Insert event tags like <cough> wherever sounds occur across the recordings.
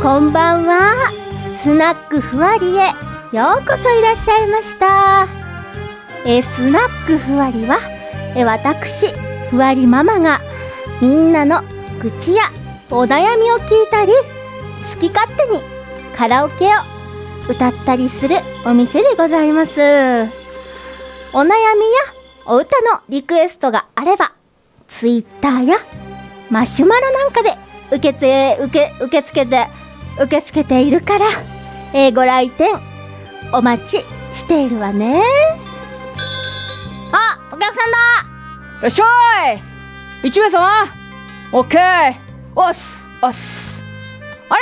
こんばんは。スナックふわりへようこそいらっしゃいました。えスナックふわりはえ私ふわりママがみんなの愚痴やお悩みを聞いたり好き勝手にカラオケを歌ったりするお店でございます。お悩みやお歌のリクエストがあればツイッターやマシュマロなんかで受けて受け受け付けて受け付けているから、えーご来店お待ちしているわね。あお客さんだ。いらっしゃい。一名様。オッケー。おっす。おっす。あれ。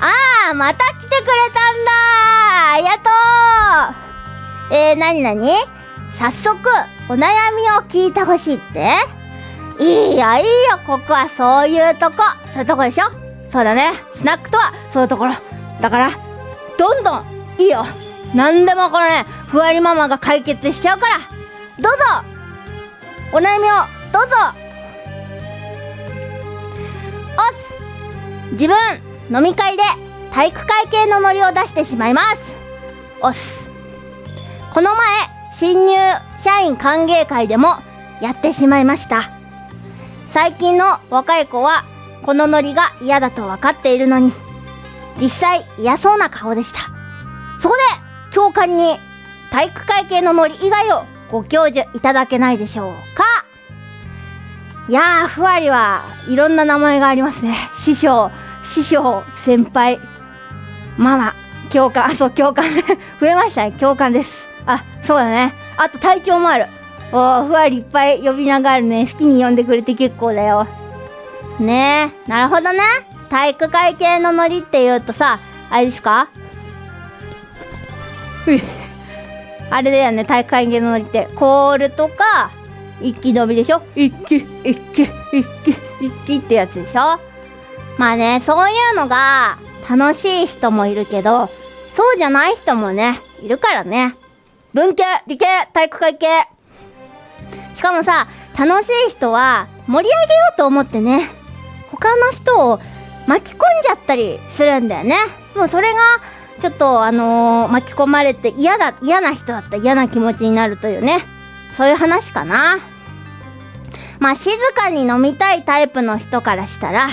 ああまた来てくれたんだ。ありがとう。えー、なになに早速お悩みを聞いてほしいって。いいよいいよ。ここはそういうとこ。そういうとこでしょそうだね。スナックとはそういうところ。だからどんどんいいよ。何でもこのねふわりママが解決しちゃうから。どうぞ。お悩みをどうぞ。おす。自分飲み会で体育会系のノリを出してしまいます。おす。この前新入社員歓迎会でもやってしまいました。最近の若い子はこのノリが嫌だと分かっているのに実際嫌そうな顔でした。そこで教官に体育会系のノリ以外をご教授いただけないでしょうか。いやーふわりはいろんな名前がありますね。師匠師匠先輩。ママ教官あそう教官。<laughs> 増えましたね。教官です。あそうだね。あと隊長もある。おーふわりいっぱい呼び名があるね好きに呼んでくれて結構だよ。ねえなるほどね。体育会系のノリって言うとさあれですか？あれだよね体育会系のノリって。コールとか一気飲みでしょ？一気一気一気一気ってやつでしょ？まあねそういうのが楽しい人もいるけどそうじゃない人もねいるからね。文系理系体育会系。しかもさ楽しい人は盛り上げようと思ってね。他の人を巻き込んじゃったりするんだよね。もうそれがちょっとあのー巻き込まれて嫌だ嫌な人だったら嫌な気持ちになるというね。そういう話かな。まあ静かに飲みたいタイプの人からしたら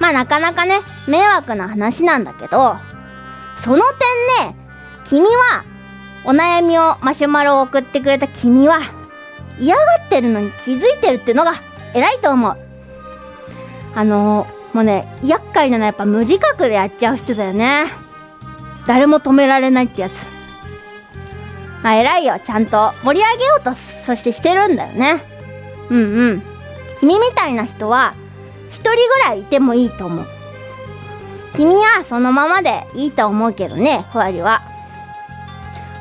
まあなかなかね迷惑な話なんだけどその点ね君はお悩みをマシュマロを送ってくれた君は嫌がってるのに気づいてるっていうのが偉いと思う。あのもうね厄介なのはやっぱ無自覚でやっちゃう人だよね。誰も止められないってやつ。あ偉いよちゃんと盛り上げようとそしてしてるんだよね。うんうん。君みたいな人は一人ぐらいいてもいいと思う。君はそのままでいいと思うけどねふわりは。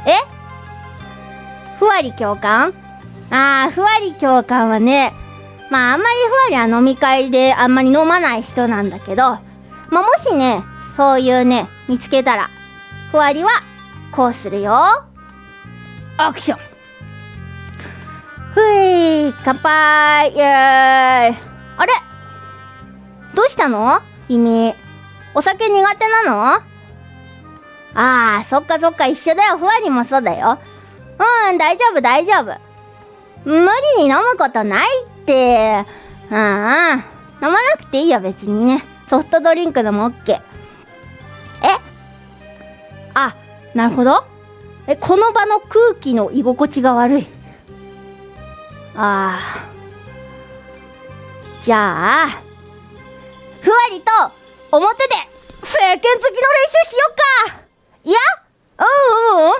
え？ふわり教官あーふわり教官はねまああんまりふわりは飲み会であんまり飲まない人なんだけどまあもしねそういうね見つけたらふわりはこうするよ。アクション。ふい乾杯イエーイ。あれ？どうしたの？君。お酒苦手なの？あーそっかそっか一緒だよ。ふわりもそうだよ。うん大丈夫大丈夫。無理に飲むことないって。うんうん。飲まなくていいよ別にね。ソフトドリンクでも OK え？あなるほど。えこの場の空気の居心地が悪い。あー。じゃあふわりと表で世間好きの練習しよっか。いや？うんうんうん。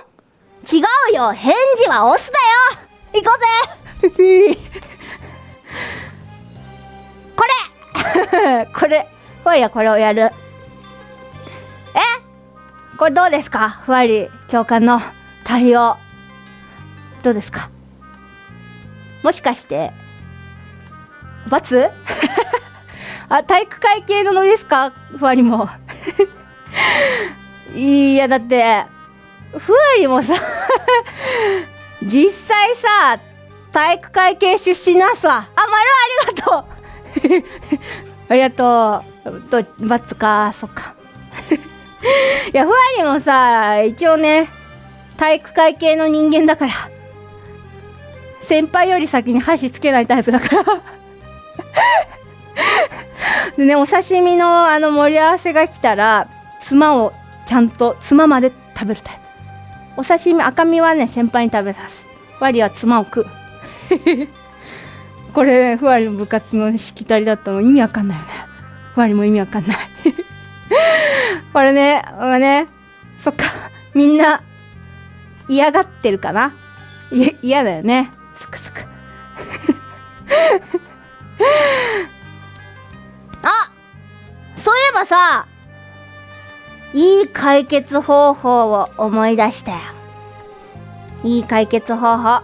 違うよ。返事はオスだよ。行こうぜ。これ。<laughs> これ。ふわりはこれをやる。え？これどうですか？ふわり教官の対応。どうですか？もしかして。罰？<laughs> あ体育会系のノリですか？ふわりも。<laughs> いやだって。ふわりもさ実際さ体育会系出身なんすわ。あ丸ありがとう。<laughs> ありがとう。と罰か。そっか。<laughs> いやふわりもさ一応ね体育会系の人間だから先輩より先に箸つけないタイプだから。<laughs> でねお刺身のあの盛り合わせが来たらつまをちゃんとつまで食べるタイプ。お刺身赤身はね先輩に食べさす。ワリはつまを食う。これ、ふわりの部活のしきたりだったの意味わかんないよね。ふわりも意味わかんない。<laughs> これねまあねそっか。みんな嫌がってるかな？い嫌だよね。そっかそっか。<laughs> あそういえばさいい解決方法を思い出したよ。いい解決方法。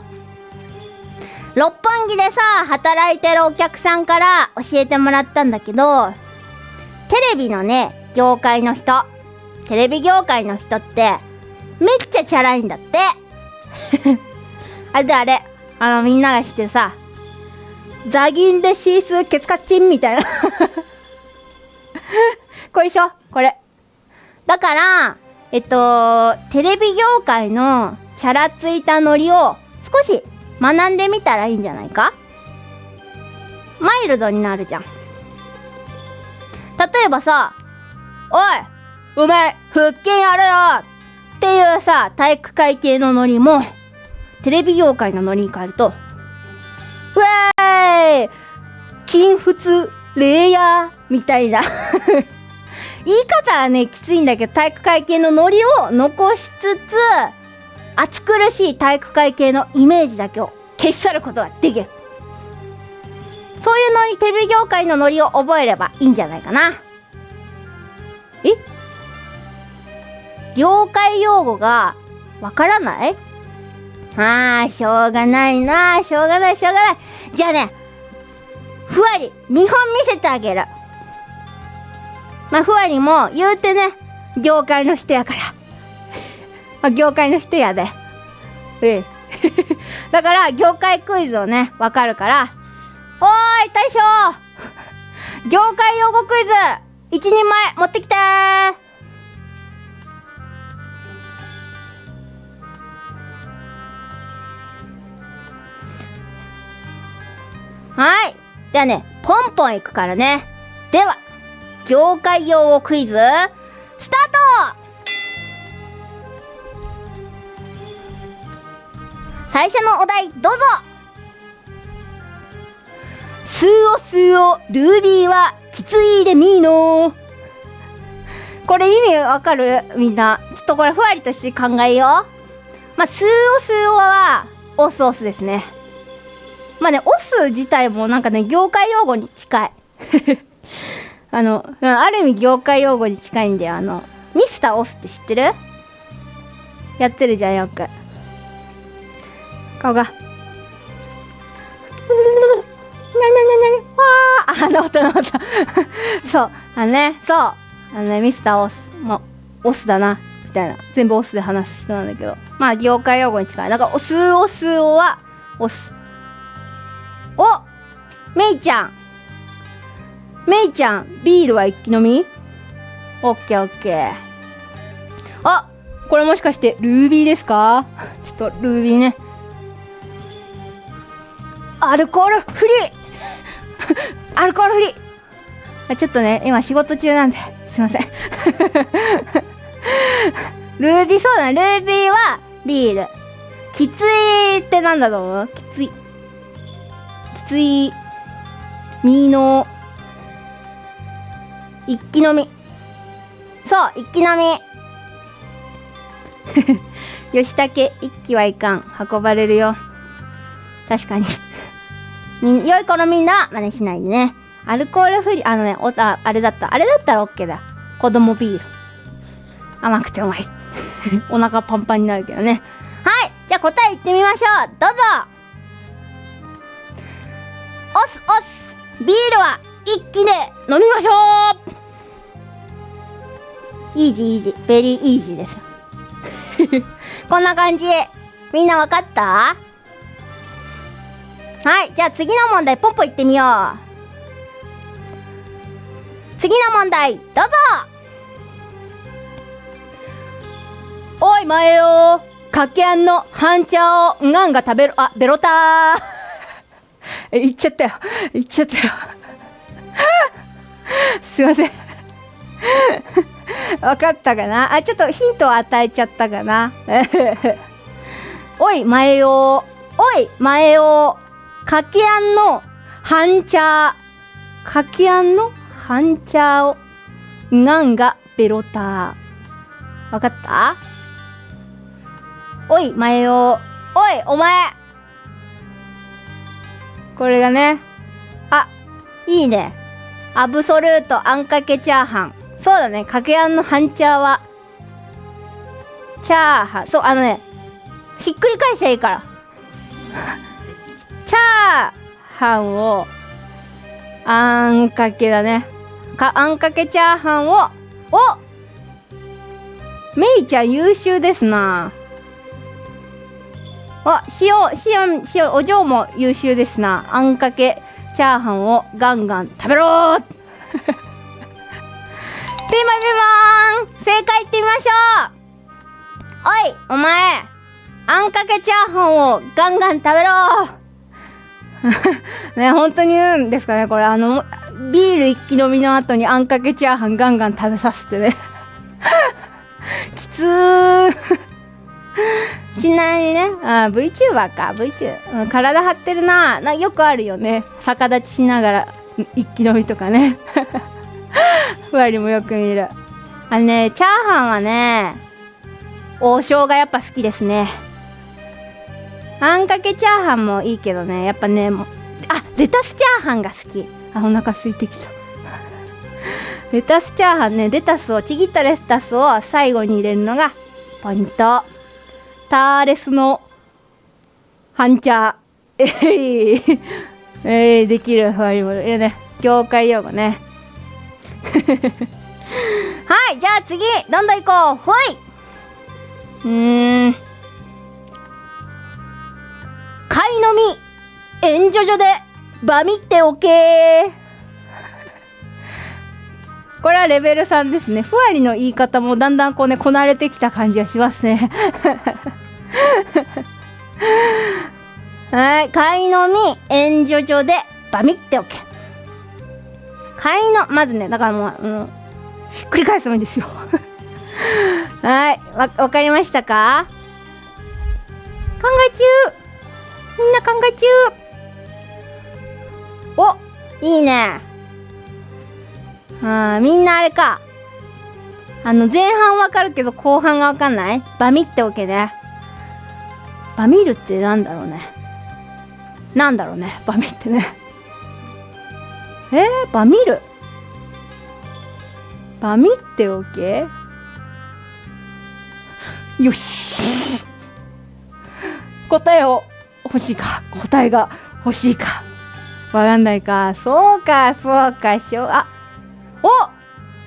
六本木でさ働いてるお客さんから教えてもらったんだけどテレビのね業界の人テレビ業界の人ってめっちゃチャラいんだって。あれであれあのみんなが知ってるさザギンでシースケツカチンみたいな。これでしょ？これ。だからえっとテレビ業界のキャラついたノリを少し学んでみたらいいんじゃないか？マイルドになるじゃん。例えばさおいお前腹筋やるよ！っていうさ体育会系のノリもテレビ業界のノリに変えるとウェーイ！筋仏レイヤーみたいな <laughs> 言い方はねきついんだけど体育会系のノリを残しつつ暑苦しい体育会系のイメージだけを消し去ることができるそういうのにテレビ業界のノリを覚えればいいんじゃないかなえ？業界用語がわからない？ああ、しょうがないなしょうがない、しょうがない。じゃあね、ふわり、見本見せてあげる。まあ、ふわりも、言うてね、業界の人やから。まあ、業界の人やで。ええ。<laughs> だから、業界クイズをね、わかるから、おーい、大将 <laughs> 業界用語クイズ一人前持ってきてーはい。ではね、ポンポンいくからね。では、業界用語クイズ、最初のお題、どうぞスーオスーオ、ルービーは、きついでみーのこれ意味わかる？みんな。ちょっとこれふわりとして考えよう。まあ、スーオスーオは、オスオスですね。まあね、オス自体もなんかね、業界用語に近い。<laughs> あの、ある意味業界用語に近いんだよ。あの、ミスターオスって知ってる？やってるじゃん、よく。顔が。なになになにわーあ、治った治った。<laughs> そう。あのね、そう。あのね、ミスターオス。もう、オスだな。みたいな。全部オスで話す人なんだけど。まあ、業界用語に近い。だか、オスオスオは、オス。おめいちゃんめいちゃんビールは一気飲み？オッケーオッケーあこれもしかしてルービーですか？<laughs> ちょっとルービーねアルコールフリー。アルコールフリー。ちょっとね今仕事中なんですいません。ルービーそうだね。ルービーはビール。きついってなんだと思う？きつい。きつい。みの一気飲み。そう一気飲み。<laughs> 吉武一気はいかん。運ばれるよ。確かに。み良い子のみんなは真似しないでね。アルコールフリーあのねおああれだった。あれだったら OK だ。子供ビール。甘くてうまい。<laughs> お腹パンパンになるけどね。はい。じゃあ答えいってみましょう。どうぞ。おすおすビールは一気で飲みましょう。イージーイージー。ベリーイージーです <laughs> こんな感じ。みんなわかった？はいじゃあ次の問題ポッポいってみよう次の問題どうぞおい、前よかけあんの半茶をがんが食べる、あ、ベロター。<laughs> 言っちゃったよ。言っちゃったよ。<laughs> すいません。<laughs> わかったかな？あ、ちょっとヒントを与えちゃったかな？おい、前よおい、前よかけあんの半茶。かけあんの半茶をがんがベロター。わかった？おい、前よおい、お前これがね。あ、いいね。アブソルートあんかけチャーハン。そうだね。かけあんの半チャーは、チャーハン。そう、あのね、ひっくり返しちゃいいから。チャーハンを、あんかけだね。か、あんかけチャーハンを、おめいちゃん優秀ですな。あ、塩、塩、塩、お嬢も優秀ですな。あんかけチャーハンをガンガン食べろー <laughs> ピンポンピンポン正解いってみましょうおい、お前あんかけチャーハンをガンガン食べろ <laughs> ね、本当にうんですかね、これ。あの、ビール一気飲みの後にあんかけチャーハンガンガン食べさせてね。<laughs> きつー。<laughs> ちなみにね、あ VTuber か、VTuber、うん。体張ってるなな。よくあるよね。逆立ちしながら、一気飲みとかね。ふわりもよく見る。あのね、チャーハンはね、王将がやっぱ好きですね。あんかけチャーハンもいいけどね、やっぱねも、あ、レタスチャーハンが好き。あ、お腹空いてきた。<laughs> レタスチャーハンね、レタスを、ちぎったレタスを最後に入れるのがポイント。ターレスの半茶。<laughs> えい、えい、できる。はい、いやね、業界用語ね。<laughs> はい、じゃあ次、どんどん行こう。ほいうーん。買い飲み、援助所で、バミっておけ <laughs> これはレベル3ですね。ふわりの言い方もだんだんこうね、こなれてきた感じがしますね。<laughs> はい。買い飲み、援助所で、バミっておけ。買いの、まずね、だからもう、う、ひっくり返すもいいですよ。<laughs> はい。わ、わかりましたか？考え中みんな考え中。おいいね。あみんなあれか。あの前半わかるけど後半がわかんない？バミっておけね。バミるってなんだろうね。なんだろうねバミってね。えー、バミる？バミっておけ？よし。<laughs> 答えを。欲しいか？答えが欲しいか？わかんないか？そうかそうか。しょあお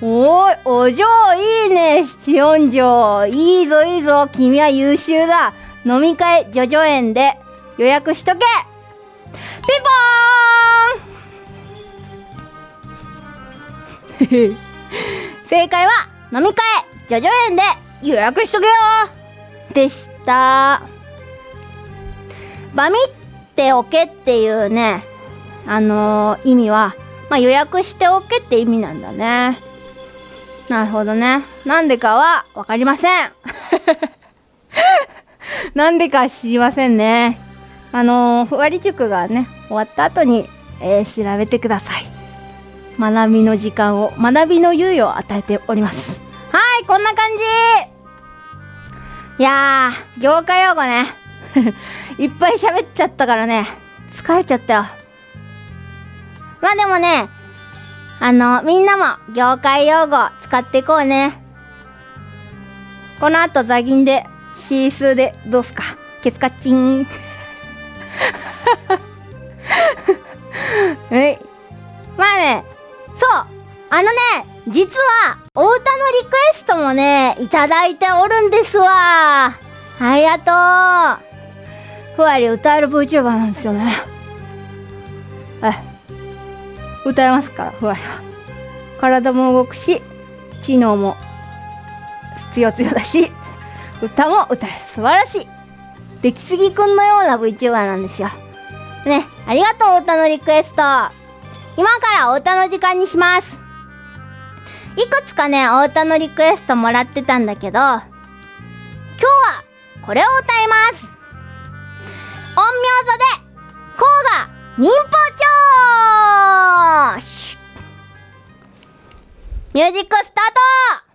おいお嬢いいね。七四条。いいぞいいぞ。君は優秀だ。飲み会叙々苑で。予約しとけ。ピンポーン。<laughs> 正解は飲み会叙々苑で。予約しとけよ。でした。バミっておけっていうね、あのー、意味は、まあ、予約しておけって意味なんだね。なるほどね。なんでかはわかりません。<laughs> なんでか知りませんね。あのー、ふわり塾がね、終わった後に、えー、調べてください。学びの時間を、学びの猶予を与えております。はい、こんな感じいやー、業界用語ね。いっぱい喋っちゃったからね、疲れちゃったよ。まあでもね、あの、みんなも業界用語使っていこうね。この後ザギンで、シースーでどうすかケツカッチン。<laughs> はい。まあね、そう、あのね、実は、お歌のリクエストもね、いただいておるんですわ。ありがとう。ふわり歌える VTuber なんですよね。え歌えますから、ふわりは。体も動くし、知能も強強だし、歌も歌える。素晴らしい。出来すぎくんのような VTuber なんですよ。ねありがとう歌のリクエスト。今からお歌の時間にします。いくつかねお歌のリクエストもらってたんだけど今日はこれを歌います。本名座で甲賀忍法帳!シュッミュージックスタート!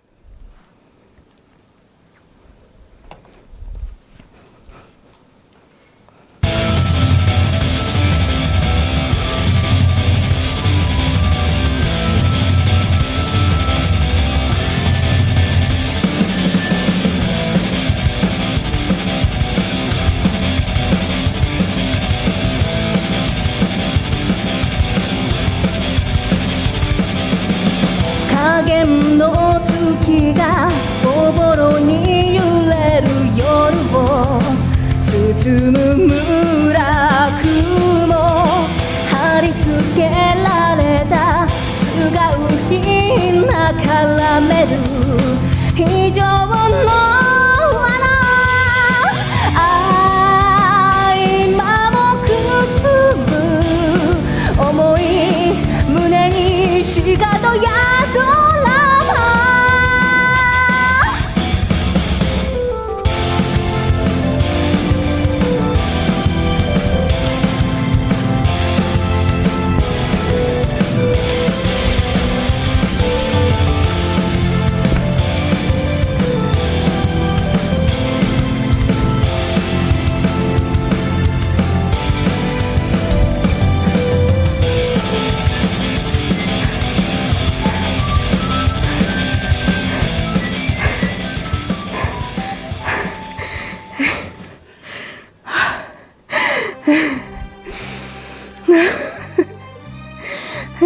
<laughs>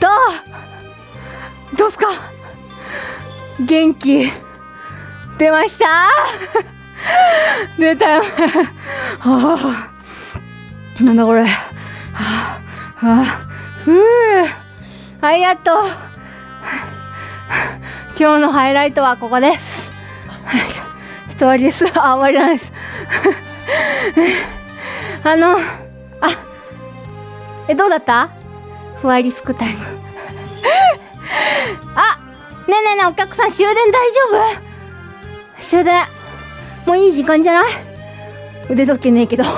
どう？どうすか？元気？出ました？<laughs> 出たよ。<laughs> なんだこれ？はあはあふうはいやっと今日のハイライトはここです。ちょっと終わりです。あ終わりじゃないです。あのえどうだった？ふわりすくタイム <laughs> あねえねえねえお客さん終電大丈夫？終電。もういい時間じゃない？腕時計ねえけど。<laughs>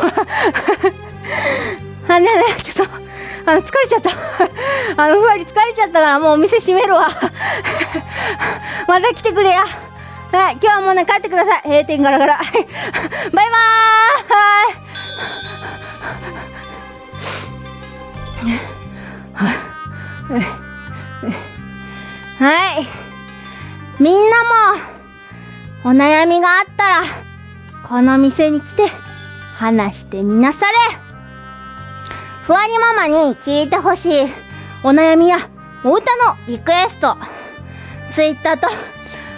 あねえねえちょっとあの疲れちゃった。あのふわり疲れちゃったからもうお店閉めるわ。<laughs> また来てくれや。はい今日はもうね帰ってください。閉店ガラガラ。バイバーイ。はい。みんなも、お悩みがあったら、この店に来て、話してみなされ。ふわりママに聞いてほしい、お悩みや、お歌のリクエスト、ツイッターと、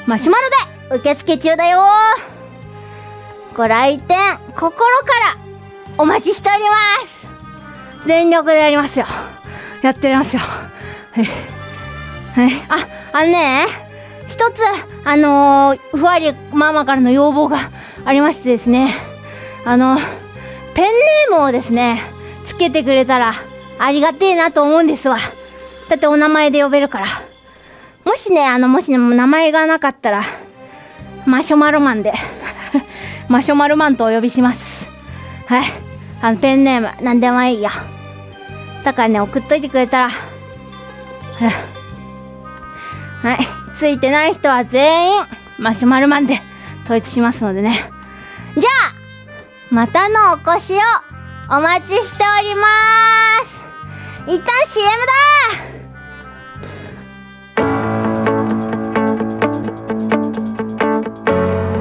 マシュマロで受付中だよご来店、心から、お待ちしております全力でやりますよ。やってやりますよ。はい。はい。あ、あのね、一つ、あのー、ふわりママからの要望がありましてですね、あの、ペンネームをですね、つけてくれたらありがてえなと思うんですわ。だってお名前で呼べるから。もしね、あの、もしね、名前がなかったら、マシュマロマンで、<laughs> マシュマロマンとお呼びします。はい。あの、ペンネーム、なんでもいいよ。だからね、送っといてくれた、ら。<laughs> はい。ついてない人は全員、マシュマロマンで統一しますのでね。じゃあ、またのお越しをお待ちしております。一旦 CM だ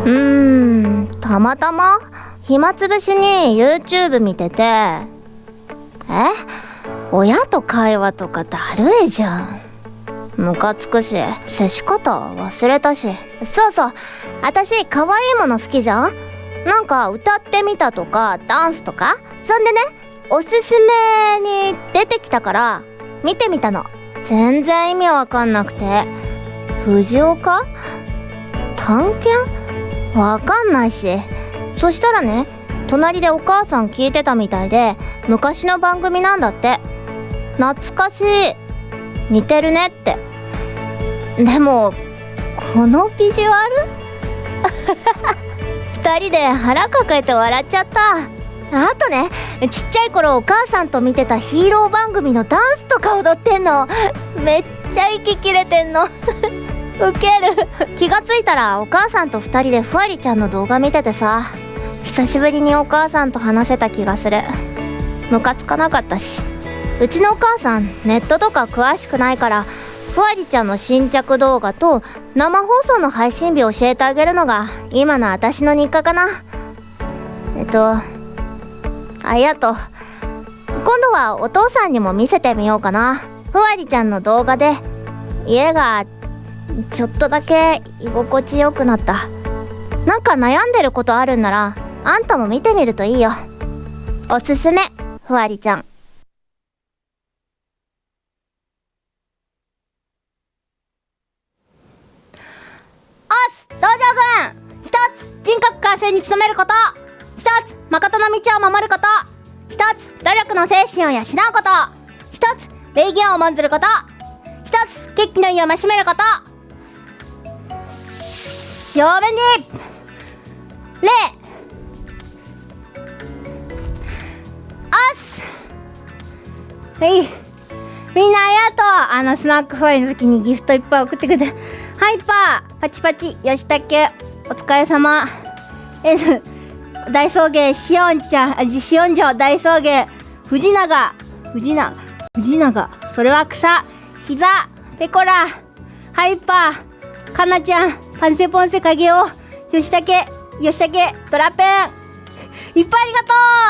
うん、たまたま暇つぶしに YouTube 見てて、え？親と会話とかだるいじゃん。ムカつくし、接し方忘れたし。そうそう、私可愛いもの好きじゃん？なんか歌ってみたとか、ダンスとか？そんでね、おすすめに出てきたから、見てみたの。全然意味わかんなくて。藤岡？探検？わかんないしそしたらね隣でお母さん聞いてたみたいで昔の番組なんだって懐かしい。似てるねって。でもこのビジュアル？<laughs> 2人で腹抱えて笑っちゃった。あとねちっちゃい頃お母さんと見てたヒーロー番組のダンスとか踊ってんの。めっちゃ息切れてんの。<laughs> ウケる。気がついたらお母さんと2人でふわりちゃんの動画見ててさ。久しぶりにお母さんと話せた気がする。ムカつかなかったし。うちのお母さんネットとか詳しくないからふわりちゃんの新着動画と生放送の配信日教えてあげるのが今の私の日課かな。えっとありがとう今度はお父さんにも見せてみようかな。ふわりちゃんの動画で家がちょっとだけ居心地よくなった。なんか悩んでることあるんならあんたも見てみるといいよ。おすすめふわりちゃんおっす道場軍一つ人格完成に努めること。一つ誠の道を守ること。一つ努力の精神を養うこと。一つ礼儀を重んずること。一つ決起の意を増しめること。正面に。礼。おっすはい。みんなありがとう。あのスナックファイの時にギフトいっぱい送ってくれて。ハイパー。パチパチ吉武お疲れ様。N 大送迎しおんちゃんあしおんじょ大送迎。藤永。藤永藤永。それは草。膝。ペコラハイパー。かなちゃん。パンセポンセ影尾吉武吉武ドラペン。いっぱいありがと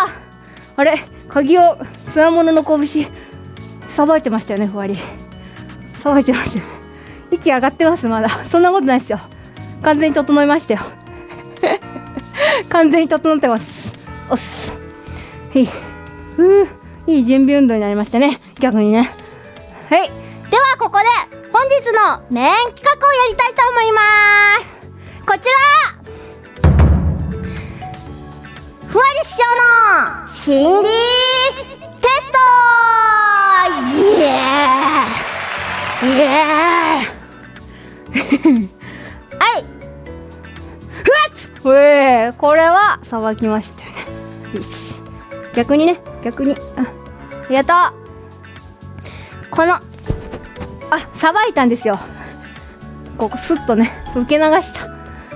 う。あれ鍵をつわものの拳。さばいてましたよねふわり。さばいてましたよね。息上がってますまだ。<laughs> そんなことないですよ。完全に整いましたよ。<laughs> 完全に整ってます。おっす。はい。ふういい準備運動になりましたね。逆にね。はい。ではここで本日のメイン企画をやりたいと思います。こちら。ふわり師匠の心理テスト。イエーイエーイ。はい。ふわっえー、これはさばきましたよね。よし。逆にね。逆に。あありがとうこのあさばいたんですよ。ここスッとね受け流した。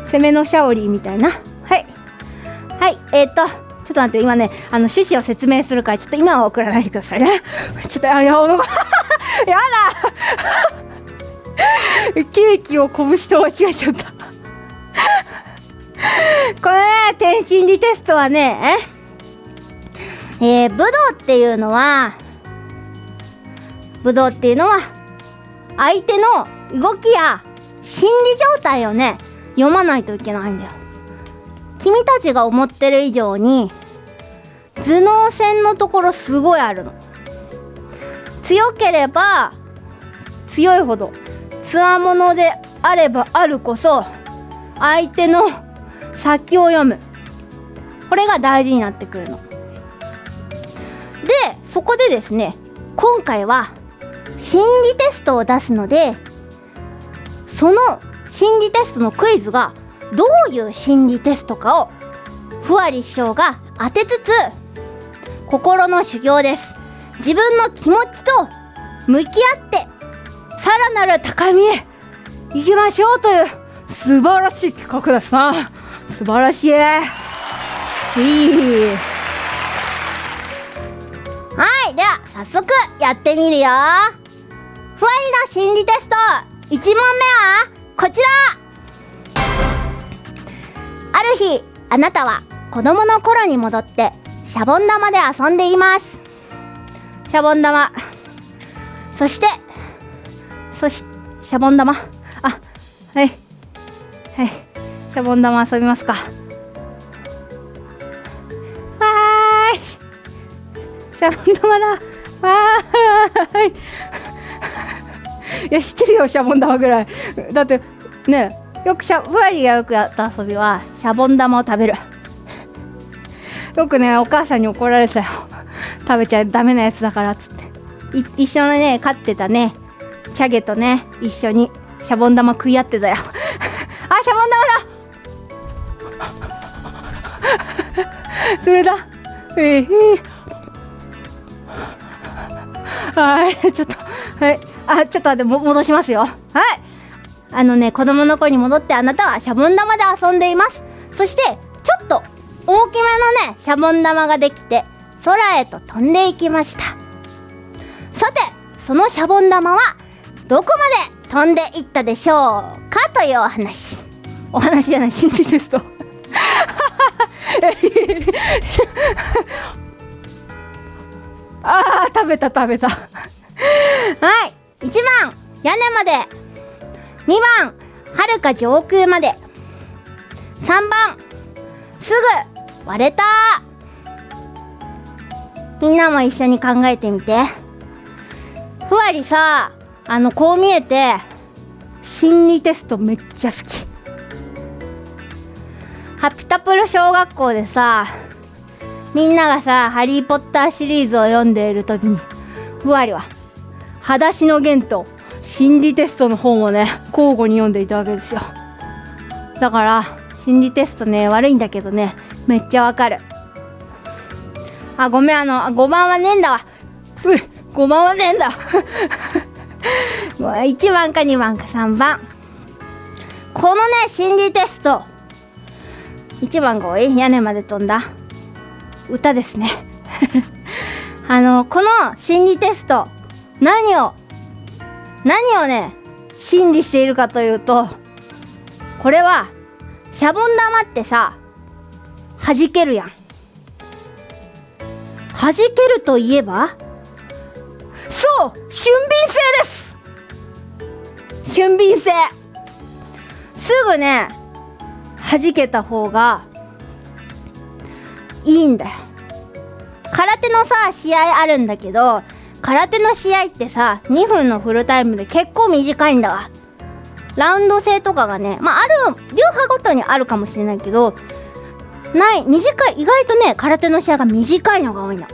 攻めのシャオリーみたいな。はい。はい。えー、っとちょっと待って。今ねあの趣旨を説明するからちょっと今は送らないでくださいね。ちょっとあやおのやだ。ケーキを拳と間違えちゃった。これね天心理テストはねえー、武道っていうのは武道っていうのは相手の動きや心理状態をね読まないといけないんだよ。君たちが思ってる以上に頭脳戦のところすごいあるの。強ければ強いほどつわものであればあるこそ相手の先を読む。これが大事になってくるの。でそこでですね今回は心理テストを出すのでその心理テストのクイズがどういう心理テストかをふわり師匠が当てつつ心の修行です。自分の気持ちと向き合ってさらなる高みへ行きましょうという素晴らしい企画ですな素晴らしい。いい。はいでは早速やってみるよ。ふわりの心理テスト1問目はこちら。ある日あなたは子供の頃に戻ってシャボン玉で遊んでいます。シャボン玉。そしてそしシャボン玉？あはい。はい。シャボン玉遊びますか。わーい。シャボン玉だ。わーい。いや知ってるよシャボン玉ぐらい。だってねよくシャふわりがよくやった遊びはシャボン玉を食べる。よくねお母さんに怒られたよ。食べちゃダメなやつだからっつって。一緒にね飼ってたね。チャゲとね一緒にシャボン玉食い合ってたよ。<laughs> あシャボン玉だ！<laughs> それだ。えー、はいちょっとはい。あちょっと待っても戻しますよ。はい。あのね子供の頃に戻ってあなたはシャボン玉で遊んでいます。そしてちょっと大きめのねシャボン玉ができて空へと飛んでいきました。さてそのシャボン玉はどこまで飛んでいったでしょうかというお話。お話じゃない心理テスト。あー食べた食べた。はい。1番屋根まで。2番はるか上空まで。3番すぐ割れた。みんなも一緒に考えてみて。ふわりさあのこう見えて心理テストめっちゃ好き。ハピタプロ小学校でさみんながさ「ハリー・ポッター」シリーズを読んでいる時にふわりは「裸足の弦」と心理テストの本をね交互に読んでいたわけですよ。だから心理テストね悪いんだけどねめっちゃわかる。あごめんあの5番はねえんだわ。うっ5番はねえんだ。もう1番か2番か3番。このね心理テスト。1番が多い。屋根まで飛んだ。歌ですね。<laughs> あのこの心理テスト。何を何をね心理しているかというとこれはシャボン玉ってさ弾けるやん。弾けるといえば俊敏性です。俊敏性。すぐね弾けた方がいいんだよ。空手のさ試合あるんだけど空手の試合ってさ2分のフルタイムで結構短いんだわ。ラウンド制とかがねまあある流派ごとにあるかもしれないけどない短い意外とね空手の試合が短いのが多いの。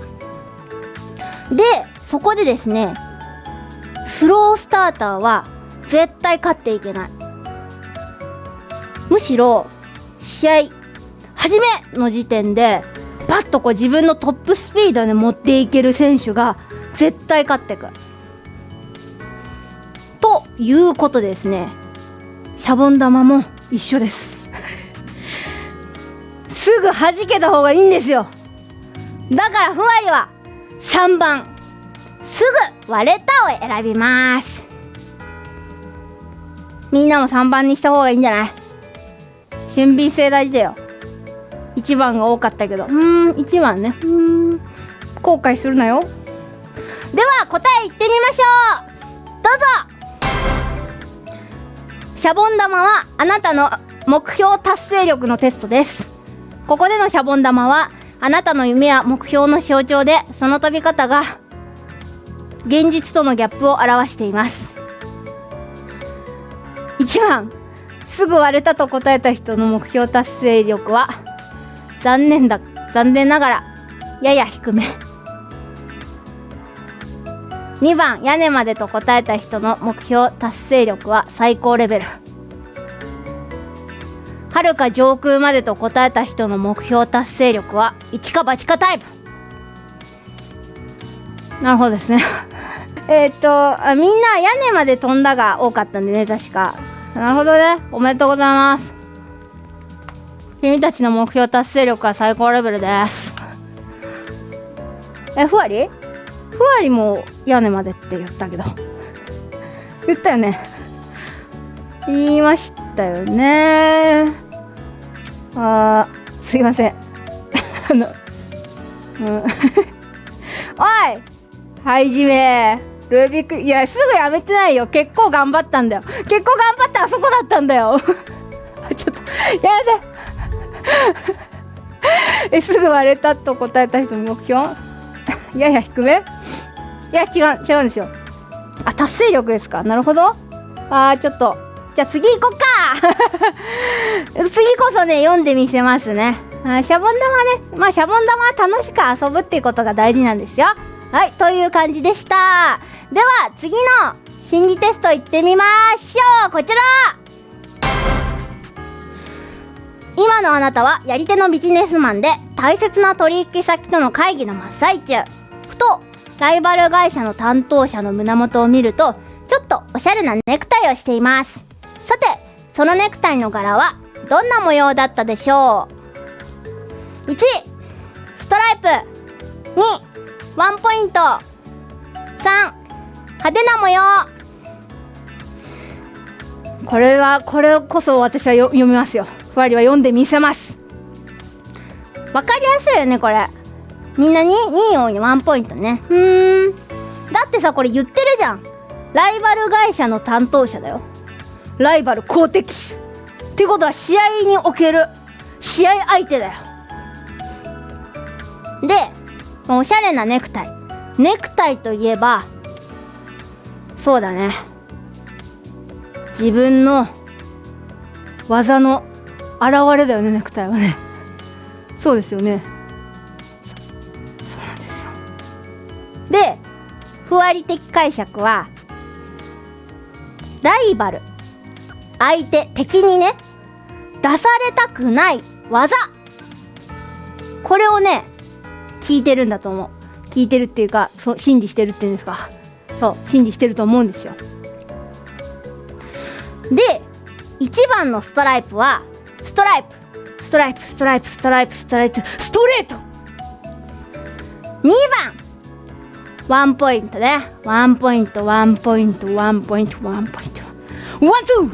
でそこでですねスロースターターは絶対勝っていけない。むしろ試合初めの時点でバッとこう自分のトップスピードで持っていける選手が絶対勝ってく。ということですね。シャボン玉も一緒です。<laughs> すぐ弾けた方がいいんですよ。だからふわりは3番。すぐ割れたを選びます。みんなも3番にした方がいいんじゃない？俊敏性大事だよ。1番が多かったけど。うん1番ね。うん後悔するなよ。では答え言ってみましょう。どうぞ。シャボン玉はあなたの目標達成力のテストです。ここでのシャボン玉はあなたの夢や目標の象徴でその飛び方が現実とのギャップを表しています。1番すぐ割れたと答えた人の目標達成力は残念だ残念ながらやや低め。2番屋根までと答えた人の目標達成力は最高レベル。はるか上空までと答えた人の目標達成力は一か八かタイプ。なるほどですね。<laughs> えっとあみんな屋根まで飛んだが多かったんでね確か。なるほどね。おめでとうございます。君たちの目標達成力は最高レベルです。えふわり？ふわりも屋根までって言ったけど。<laughs> 言ったよね。言いましたよね。あーすいません。<laughs> あのうん。おい！はいじめ。ルービックいやすぐやめてないよ。結構頑張ったんだよ。結構頑張ってあそこだったんだよ。<laughs> ちょっとやめて <laughs> えすぐ割れたと答えた人の目標？い <laughs> やいや低め？いや違う違うんですよ。あ達成力ですか？なるほど。あーちょっと。じゃあ次行こっか。次こそね読んでみせますね。あシャボン玉ね。まあシャボン玉は楽しく遊ぶっていうことが大事なんですよ。はいという感じでした。では次の心理テスト行ってみましょう。こちら。今のあなたはやり手のビジネスマンで大切な取引先との会議の真っ最中。ふとライバル会社の担当者の胸元を見るとちょっとおしゃれなネクタイをしています。さてそのネクタイの柄はどんな模様だったでしょう？1ストライプ。2ワンポイント。3派手な模様。これはこれこそ私は読みますよ。ふわりは読んでみせます。わかりやすいよねこれ。みんなに2をワンポイントね。うん。だってさこれ言ってるじゃん。ライバル会社の担当者だよ。ライバル公敵手。ってことは試合における試合相手だよ。でおしゃれなネクタイ。ネクタイといえばそうだね。自分の技の現れだよねネクタイはね。そうですよね。そうなんですよ。でふわり的解釈はライバル。相手敵にね出されたくない技。これをね聞いてるんだと思う。聞いてるっていうかそう信じしてるっていうんですか。そう信じしてると思うんですよ。で1番のストライプはストライプ。ストライプストライプストライプストライプ。ストレート。2番。ワンポイントね。ワンポイントワンポイントワンポイントワンポイント。 one two。<laughs>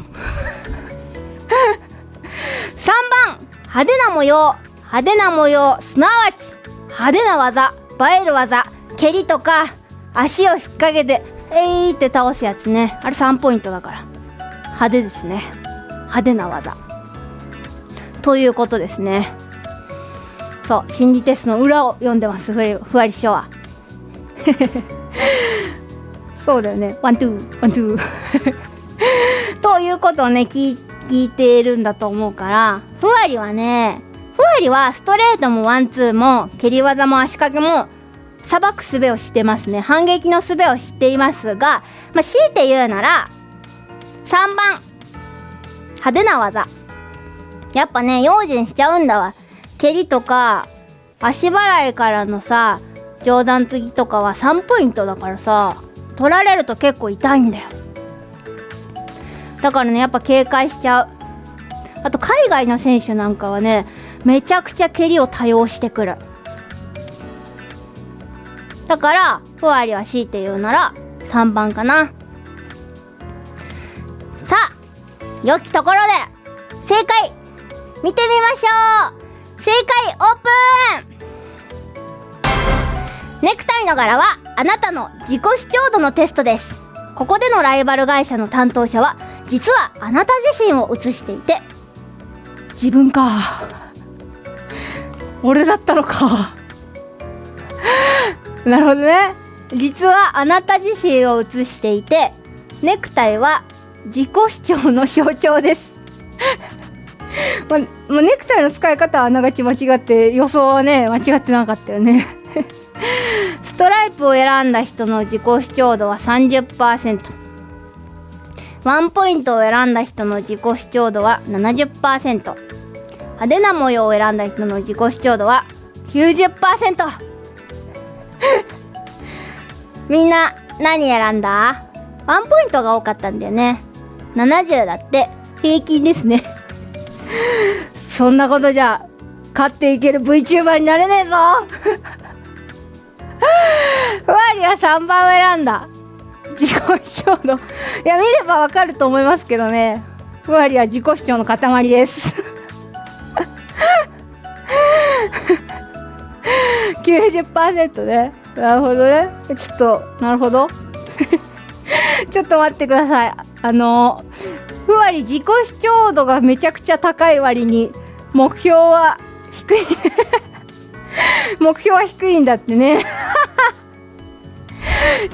3番。派手な模様。派手な模様。すなわち派手な技映える技蹴りとか足を引っ掛けてえいって倒すやつね。あれ3ポイントだから。派手ですね。派手な技。ということですね。そう心理テストの裏を読んでますふわりふわり師匠は。<laughs> そうだよね。 one two one two。<laughs> ということをね聞聞いているんだと思うからふわりはねふわりはストレートもワンツーも蹴り技も足掛けもさばく術を知ってますね。反撃の術を知っていますが、まあ、強いて言うなら3番。派手な技。やっぱね用心しちゃうんだわ。蹴りとか足払いからのさ上段継ぎとかは3ポイントだからさ取られると結構痛いんだよ。だからねやっぱ警戒しちゃう。あと海外の選手なんかはねめちゃくちゃ蹴りを多用してくる。だからふわりは強いて言うなら3番かな。さあ良きところで正解見てみましょう。正解オープン。ネクタイの柄はあなたの自己主張度のテストです。ここでのライバル会社の担当者は実はあなた自身を映していて。自分か。俺だったのか。<laughs> なるほどね。実はあなた自身を映していてネクタイは自己主張の象徴です。<laughs> ままネクタイの使い方はあながち間違って予想はね間違ってなかったよね。<laughs> ストライプを選んだ人の自己主張度は30%ワンポイントを選んだ人の自己主張度は70%派手な模様を選んだ人の自己主張度は90% <laughs> みんな何選んだ？ワンポイントが多かったんだよね。70だって。平均ですね。<laughs> そんなことじゃ勝っていける VTuber になれねえぞ。<laughs> ふわりは3番を選んだ。自己主張のいや見ればわかると思いますけどね。ふわりは自己主張の塊です。<laughs> 90%ね。なるほどね。ちょっとなるほど。<laughs> ちょっと待ってください。あのふわり自己主張度がめちゃくちゃ高い割に目標は低い。<laughs> 目標は低いんだってね。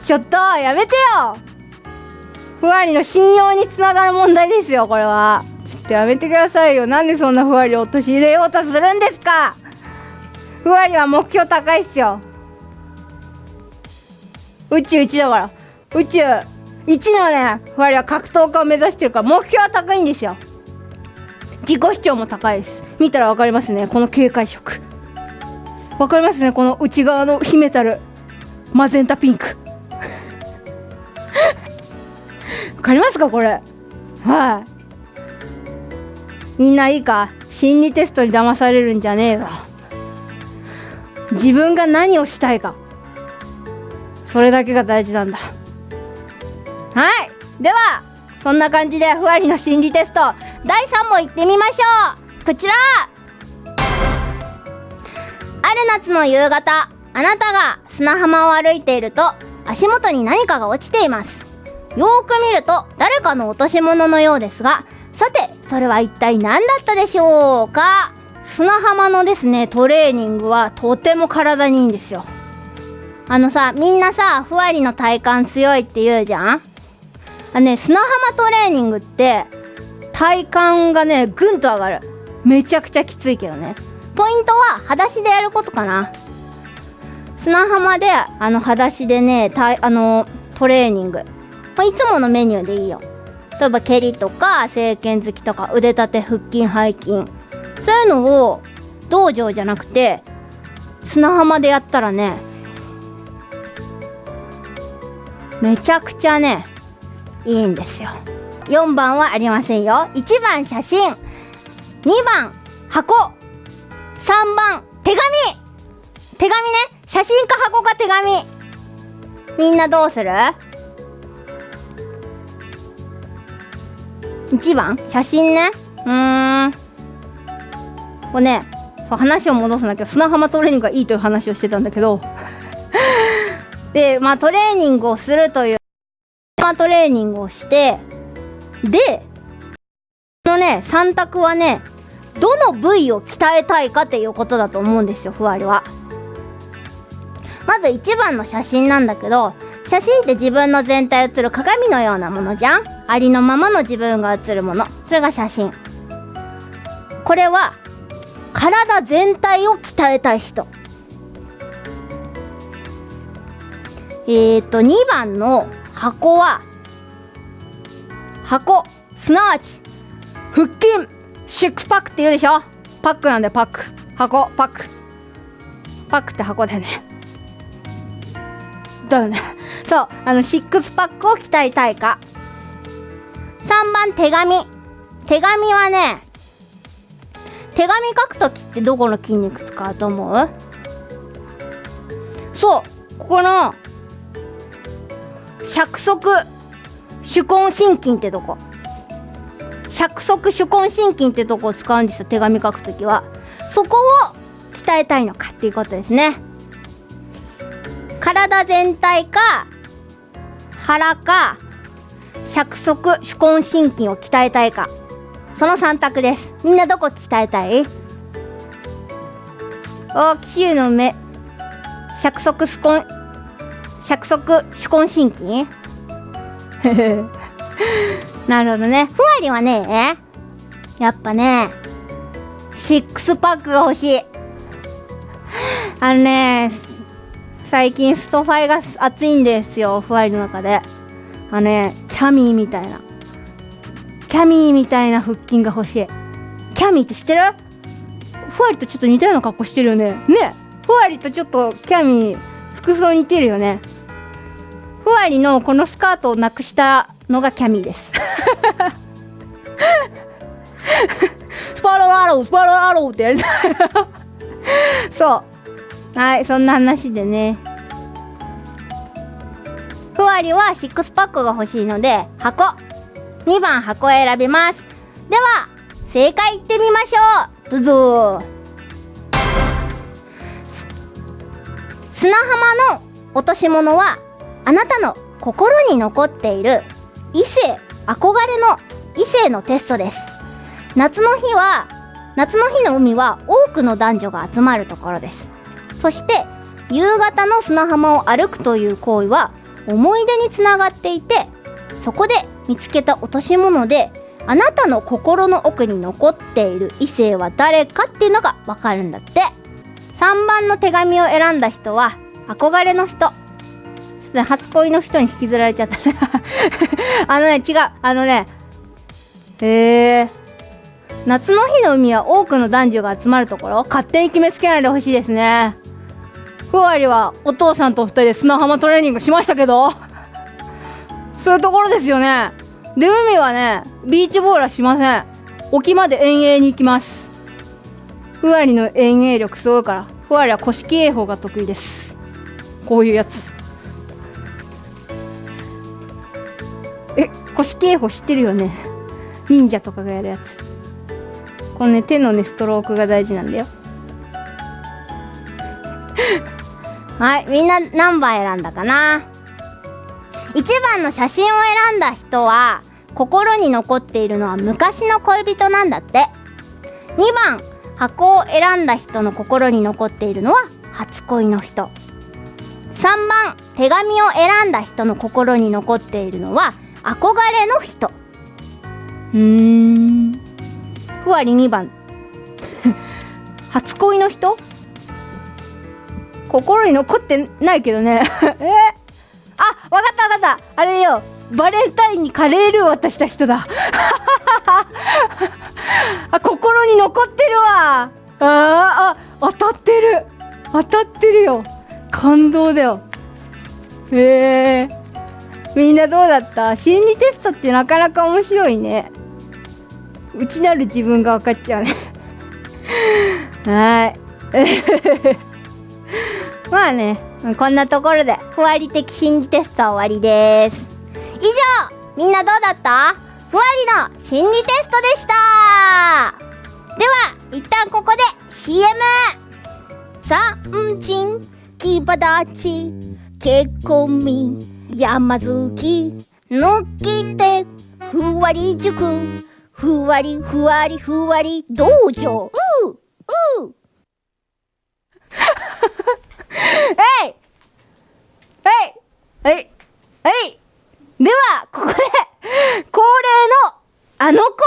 ちょっとやめてよ。ふわりの信用につながる問題ですよこれは。っとやめてくださいよ。なんでそんなふわりを陥れようとするんですか？ふわりは目標高いっすよ。宇宙一だから。宇宙一のねふわりは格闘家を目指してるから目標は高いんですよ。自己主張も高いです。見たらわかりますね。この警戒色。わかりますね。この内側の秘めたるマゼンタピンク。<laughs> わかりますか？これ。はい。みんないいか心理テストに騙されるんじゃねえぞ自分が何をしたいか。それだけが大事なんだ。はい。ではそんな感じでふわりの心理テスト第3問いってみましょう。こちら。ある夏の夕方あなたが砂浜を歩いていると足元に何かが落ちています。よーく見ると誰かの落とし物のようですがさてそれは一体何だったでしょうか？砂浜のですねトレーニングはとても体にいいんですよ。あのさみんなさふわりの体幹強いって言うじゃん？あね砂浜トレーニングって体幹がねぐんと上がる。めちゃくちゃきついけどね。ポイントは裸足でやることかな。砂浜であの裸足でねたあのトレーニング、まあ、いつものメニューでいいよ。例えば蹴りとか正拳突きとか腕立て腹筋背筋そういうのを道場じゃなくて砂浜でやったらねめちゃくちゃねいいんですよ。4番はありませんよ。1番写真。2番箱。3番手紙。手紙ね。写真か箱か手紙。みんなどうする？?1 番？写真ね。うーん。これねそう話を戻すんだけど砂浜トレーニングがいいという話をしてたんだけど。<laughs> でまあトレーニングをするという砂トレーニングをしてでこのね3択はねどの部位を鍛えたいかっていうことだと思うんですよふわりは。まず1番の写真なんだけど写真って自分の全体写る鏡のようなものじゃん。ありのままの自分が写るもの。それが写真。これは体全体を鍛えたい人。えっ、と2番の箱は箱。すなわち腹筋。シックスパックって言うでしょ？パックなんでパック。箱パック。パックって箱だよね。だよね。<laughs> そうあのシックスパックを鍛えたいか。3番手紙。手紙はね手紙書く時ってどこの筋肉使うと思う？そうここの尺足手根心筋ってとこ。尺足手根心筋ってとこを使うんですよ手紙書くときは。そこを鍛えたいのかっていうことですね。体全体か腹か尺足手根心筋を鍛えたいか。その3択です。みんなどこ鍛えたい？お紀州の目。尺足手根尺足手根心筋 <laughs> なるほどね。ふわりはねやっぱねシックスパックが欲しい。あのね最近ストファイが熱いんですよふわりの中で。あのねキャミーみたいな。キャミーみたいな腹筋が欲しい。キャミーって知ってる？ふわりとちょっと似たような格好してるよね。ね。ふわりとちょっとキャミー服装似てるよね。ふわりのこのスカートをなくしたのがキャミーです。<laughs> <laughs> スパロアロースパロアローってやりたいそうはいそんな話でね。ふわりはシックスパックが欲しいので箱。2番箱選びます。では正解いってみましょう。どうぞ。砂浜の落とし物はあなたの心に残っている異性憧れの異性のテストです。夏の日は夏の日の海は多くの男女が集まるところです。そして夕方の砂浜を歩くという行為は思い出につながっていてそこで見つけた落とし物であなたの心の奥に残っている異性は誰かっていうのがわかるんだって。3番の手紙を選んだ人は憧れの人。初恋の人に引きずられちゃった。<laughs> あのね違う。あのねへえ夏の日の海は多くの男女が集まるところ勝手に決めつけないでほしいですね。ふわりはお父さんと2人で砂浜トレーニングしましたけど <laughs> そういうところですよね。で海はねビーチボールはしません。沖まで遠泳に行きます。ふわりの遠泳力すごいからふわりは古式泳法が得意です。こういうやつ。え古式泳法知ってるよね。忍者とかがやるやつ。このね手のねストロークが大事なんだよ。<laughs> はいみんな何番選んだかな？1番の写真を選んだ人は心に残っているのは昔の恋人なんだって。2番箱を選んだ人の心に残っているのは初恋の人。3番手紙を選んだ人の心に残っているのは憧れの人。うーん。ふわり2番。<laughs> 初恋の人？心に残ってないけどね。<laughs> え？あわかったわかった。あれよ。バレンタインにカレールー渡した人だ。<laughs> あ心に残ってるわ。ああ当たってる。当たってるよ。感動だよ。へえみんなどうだった？心理テストってなかなか面白いね。内なる自分が分かっちゃうね。<laughs> はい。<laughs> まあねこんなところでふわり的心理テスト終わりです。以上みんなどうだった？ふわりの心理テストでした。では一旦ここで CM さんちんきばだち結婚み山好き。のきてふわり塾。ふわりふわりふわり道場。うう。<laughs> えい！えい！えい！えい！ではここで恒例のあのコー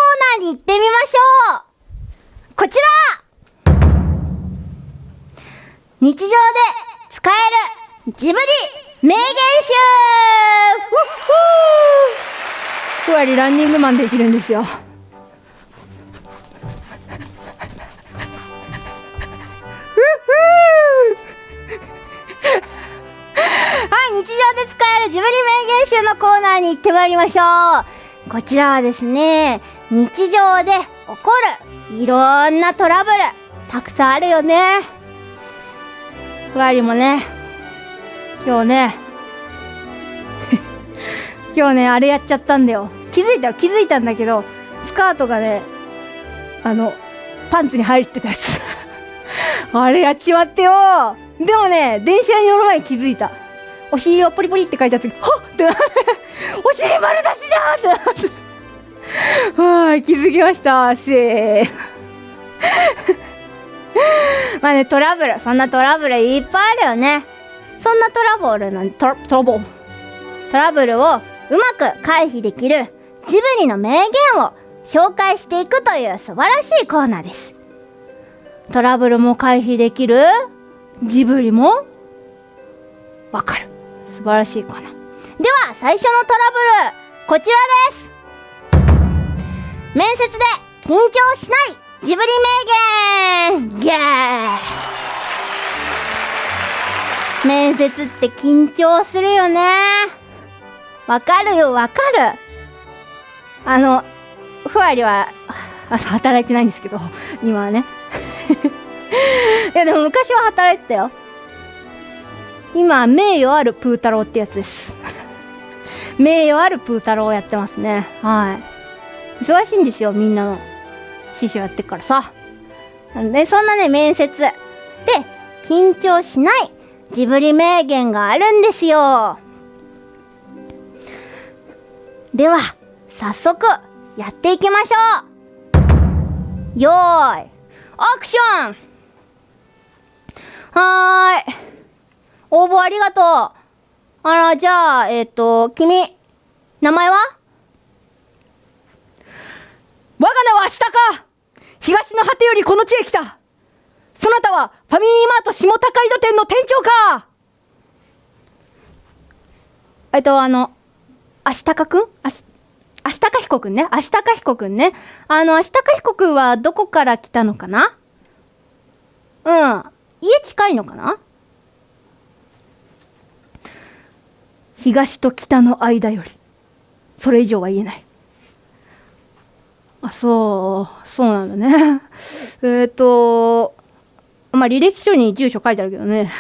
ナーに行ってみましょう！こちら！日常で使えるジブリ名言集！ふわりランニングマンできるんですよはい、日常で使えるジブリ名言集のコーナーに行ってまいりましょう。こちらはですね、日常で起こるいろんなトラブル、たくさんあるよね。ふわりもね、今日ね、<laughs> 今日ね、あれやっちゃったんだよ。気づいた、気づいたんだけど、スカートがね、あの、パンツに入ってたやつ。<laughs> あれやっちまってよでもね、電車に乗る前に気づいた。お尻をポリポリって書いてあった時、はっってなって、<laughs> お尻丸出しだってなって。はーい、気づきました。せー。<laughs> まあね、トラブル、そんなトラブルいっぱいあるよね。そんなトラブルなん、トラ、トラブル。トラブルをうまく回避できるジブリの名言を紹介していくという素晴らしいコーナーです。トラブルも回避できる？ジブリもわかる。素晴らしいコーナー。では、最初のトラブル、こちらです面接で緊張しないジブリ名言イエーイ面接って緊張するよねわかるよ、わかる。あの、ふわりは、あ働いてないんですけど、今はね。<laughs> いやでも昔は働いてたよ。今名誉あるプー太郎ってやつです。<laughs> 名誉あるプー太郎をやってますね。はい。忙しいんですよみんなの。師匠やってからさ。でそんなね面接。で緊張しないジブリ名言があるんですよ。では早速やっていきましょう。よーい。アクションはーい。応募ありがとう。あら、じゃあ、えっ、と、君、名名前は？我が名は明日か東の果てよりこの地へ来たそなたはファミリーマート下高井戸店の店長かえっと、あの、明日かくんあし、明日か彦くんね？明日か彦くんね？あの、明日か彦くんはどこから来たのかな？うん。家近いのかな？東と北の間より。それ以上は言えない。あ、そう、そうなんだね。えっと、まあ、履歴書に住所書いてあるけどね。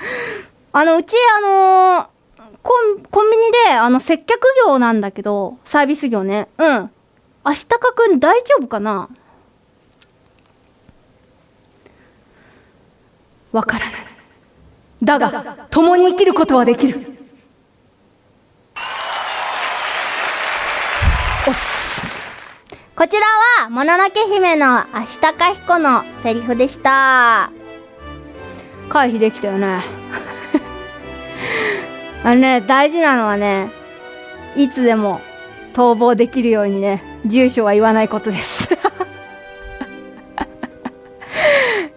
<laughs> あの、うち、あのコン、コンビニで、あの、接客業なんだけど、サービス業ね。うん。明日かくん大丈夫かな？わからない。だが、共に生きることはできる。こちらは、もののけ姫の明日か彦のセリフでした。回避できたよね。<laughs> あのね、大事なのはね、いつでも逃亡できるようにね、住所は言わないことです。<laughs>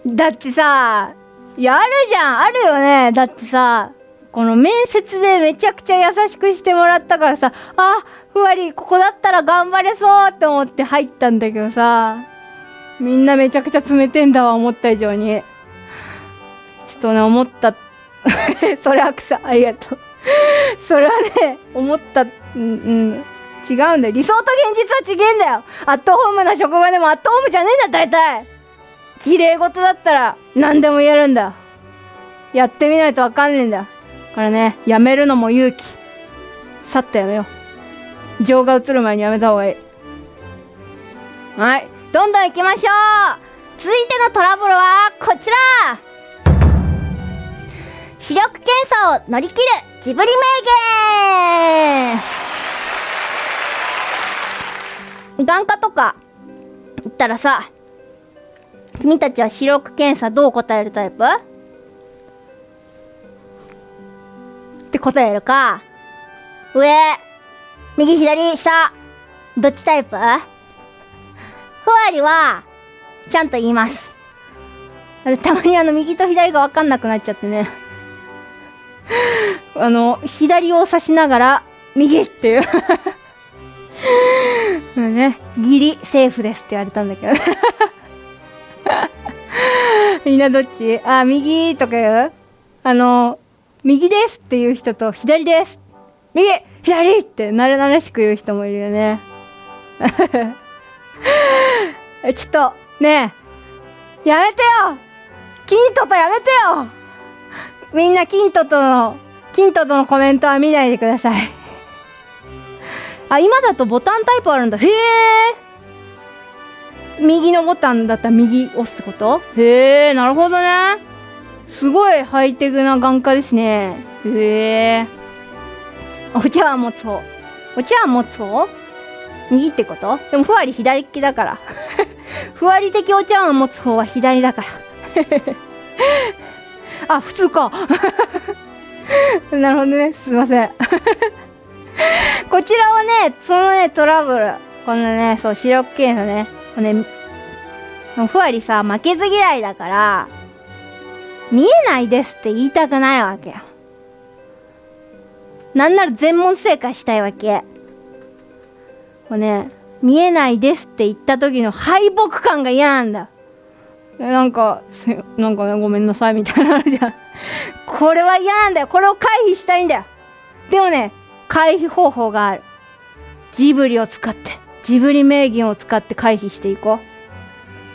だってさ、いや、あるじゃんあるよねだってさ、この面接でめちゃくちゃ優しくしてもらったからさ、あ、ふわり、ここだったら頑張れそうって思って入ったんだけどさ、みんなめちゃくちゃ詰めてんだわ、思った以上に。ちょっとね、思った。<laughs> それはくさ、ありがとう。<laughs> それはね、思った、うん、うん、違うんだよ。理想と現実は違えんだよ。アットホームな職場でもアットホームじゃねえんだよ、大体。綺麗事だったら何でも言えるんだ。やってみないとわかんねえんだよ。だからね、やめるのも勇気。さっとやめよう。情が映る前にやめた方がいい。はい。どんどん行きましょう続いてのトラブルはこちら視力検査を乗り切るジブリ名言眼科とか行ったらさ君たちは視力検査どう答えるタイプ？って答えるか上右左下どっちタイプ？ふわりはちゃんと言います。たまにあの右と左が分かんなくなっちゃってね。あの、左を指しながら、右っていう。<laughs> ね、ギリセーフですって言われたんだけど。<laughs> みんなどっち？あ、右とか言う？あの、右ですっていう人と、左です右左って慣れ慣れしく言う人もいるよね。<laughs> えちょっと、ねえ、やめてよキントとやめてよみんなキントとの、キントとのコメントは見ないでください。あ、今だとボタンタイプあるんだ。へえ。右のボタンだったら右押すってこと？へえ、なるほどね。すごいハイテクな眼科ですね。へえ。お茶碗持つ方？お茶碗持つ方？右ってこと？でもふわり左利きだから。<laughs> ふわり的お茶碗持つ方は左だから。<laughs> あ、普通か。<laughs> なるほどね。すいません。こちらはね、そのね、トラブル。このね、そう、視力検査ね。このね、ふわりさ、負けず嫌いだから、見えないですって言いたくないわけよ。なんなら全問正解したいわけ。これね、見えないですって言った時の敗北感が嫌なんだ。なんか、なんかね、ごめんなさいみたいなのじゃん。<laughs> これは嫌なんだよ。これを回避したいんだよ。でもね、回避方法がある。ジブリを使って、ジブリ名言を使って回避していこ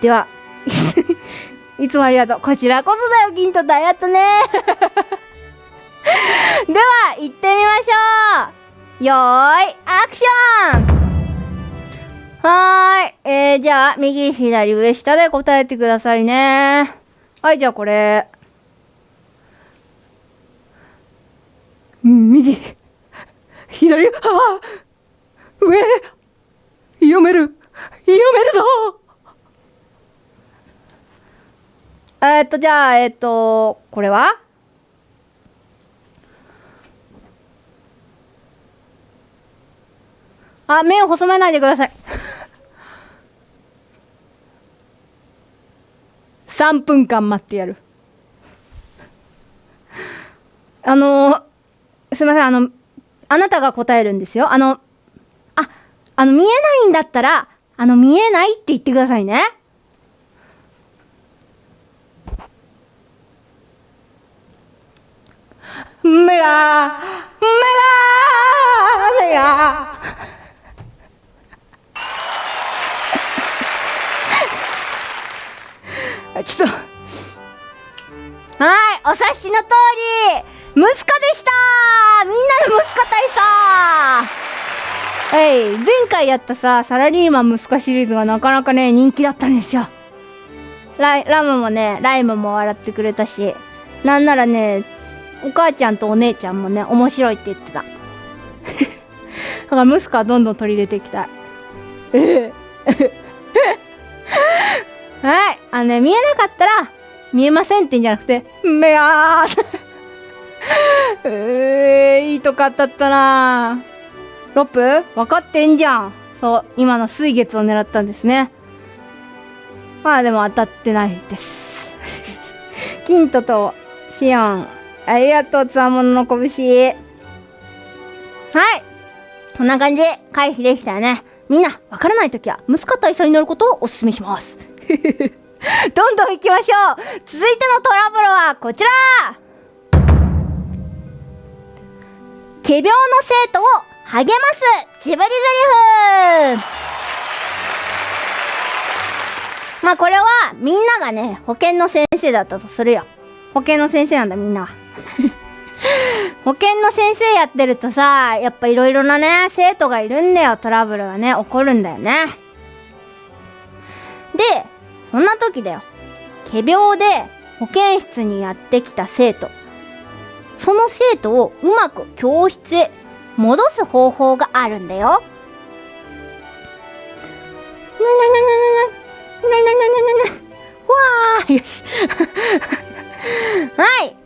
う。では、<laughs> いつもありがとう。こちらこそだよ、銀とダイヤットね。<laughs> では、行ってみましょう。よーい、アクションはーい。えー、じゃあ、右、左、上、下で答えてくださいね。はい、じゃあこれ。右、左、あ上、読める、読めるぞ。えっと、じゃあ、えっと、これは？あ目を細めないでください。<laughs> 3分間待ってやる。あのすいませんあのあなたが答えるんですよ。あのああの見えないんだったらあの見えないって言ってくださいね。目が目が目がちょっと。はいお察しの通り息子でした。みんなの息子大佐はい。前回やったさサラリーマン息子シリーズがなかなかね人気だったんですよ。ライラムもねライムも笑ってくれたしなんならねお母ちゃんとお姉ちゃんもね面白いって言ってた。<laughs> だから息子はどんどん取り入れていきた。い <laughs> はい。あのね見えなかったら見えませんって言うんじゃなくて目がー <laughs> えー、いいとこ当たったなロップ？分かってんじゃん。そう今の水月を狙ったんですね。まあでも当たってないです。キントとシオンありがとうつわものの拳。はい。こんな感じ。回避できたよね。みんなわからないときは息子大佐に乗ることをお勧めします。<laughs> どんどん行きましょう。続いてのトラブルはこちら。仮病の生徒を励ますジブリゼリフ。まあこれはみんながね保健の先生だったとするよ。保健の先生なんだみんなは。<laughs> 保健の先生やってるとさやっぱいろいろなね生徒がいるんだよ。トラブルがね起こるんだよね。でそんな時だよ。仮病で保健室にやってきた生徒。その生徒をうまく教室へ戻す方法があるんだよ。わーよしはい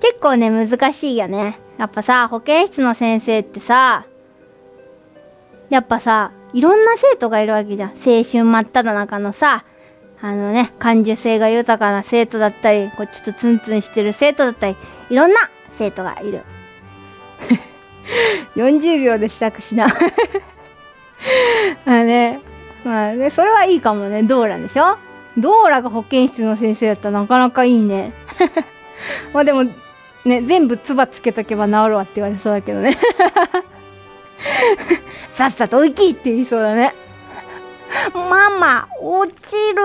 結構ね難しいよねやっぱさ保健室の先生ってさやっぱさいろんな生徒がいるわけじゃん青春真っ只中のさあのね感受性が豊かな生徒だったりこうちょっとツンツンしてる生徒だったりいろんな生徒がいる40秒で支度しな。<laughs> まあね。まあねそれはいいかもね。ドーラでしょ？ドーラが保健室の先生だったらなかなかいいね。<laughs> まあでもね全部唾つけとけば治るわって言われそうだけどね。<laughs> さっさと行きって言いそうだね。ママ落ちる。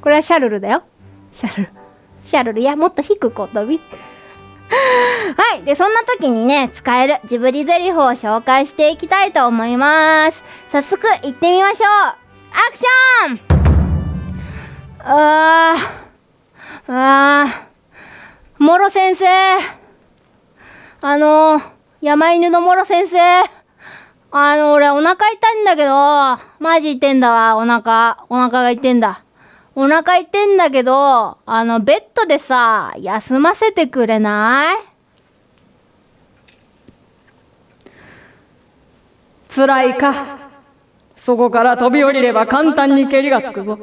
これはシャルルだよ。シャルル。シャルルいやもっと低くお飛び。はい。で、そんな時にね、使えるジブリゼリフを紹介していきたいと思います。早速、行ってみましょうアクションあー、あー、モロ先生。あの、山犬のモロ先生。あの、俺お腹痛いんだけど、マジ痛いんだわ、お腹。お腹が痛いんだ。お腹痛いんだけど、あの、ベッドでさ、休ませてくれない？辛いか？そこから飛び降りれば簡単に蹴りがつくぞ。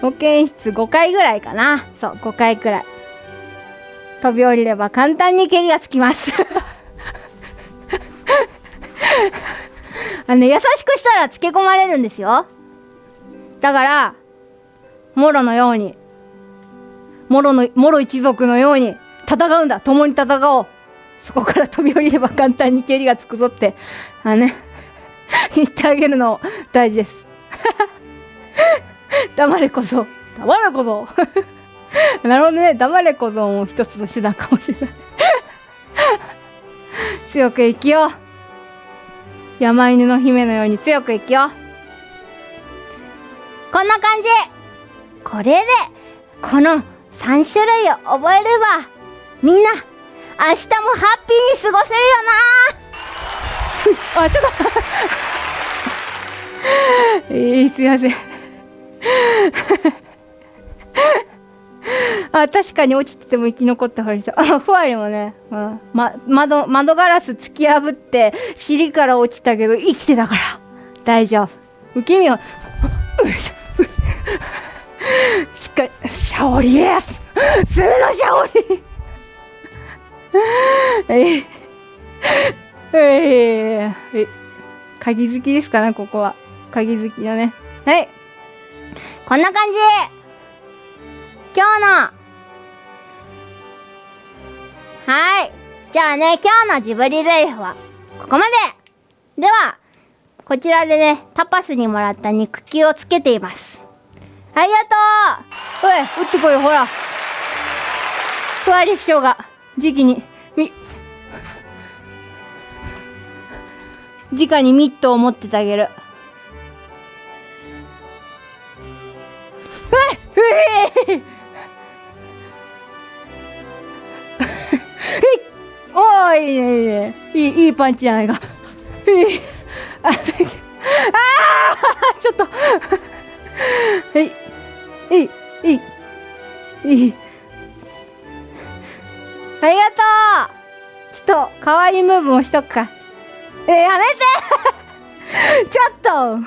保健室5回ぐらいかな。そう、5回くらい。飛び降りれば簡単に蹴りがつきます。<laughs> あの、優しくしたらつけ込まれるんですよ。だから、モロのように、モロの、モロ一族のように戦うんだ。共に戦おう。そこから飛び降りれば簡単に蹴りがつくぞって、あのね、<laughs> 言ってあげるの大事です。<laughs> 黙れ小僧。黙れ小僧。なるほどね。黙れ小僧も一つの手段かもしれない。強く生きよう。山犬の姫のように強く生きよう。こんな感じこれで、この3種類を覚えれば、みんな、明日もハッピーに過ごせるよな <laughs> あ、ちょっと <laughs> えー、すいません。<laughs> あ確かに落ちてても生き残った方がいいです。よ <laughs> あふわりもね、うん。ま、窓窓ガラス突き破って尻から落ちたけど生きてたから。大丈夫。受け身は <laughs> しっかりシャオリエス攻めのシャオリ。えい。ええ鍵好きですかねここは。鍵好きだね。はい。こんな感じ。今日の。はい。じゃあね今日のジブリゼリフはここまで。ではこちらでねタパスにもらった肉球をつけています。ありがとおい打ってこいよほら。ふわり師匠が。時期にみ。直にミットを持っててあげる。うえいうえおーいいねいいねいいいいパンチじゃないか。ああちょっと。はい。いい。いい。いい。ありがとう。ちょっと可愛いムーブもしとくか。えやめて。ちょっと。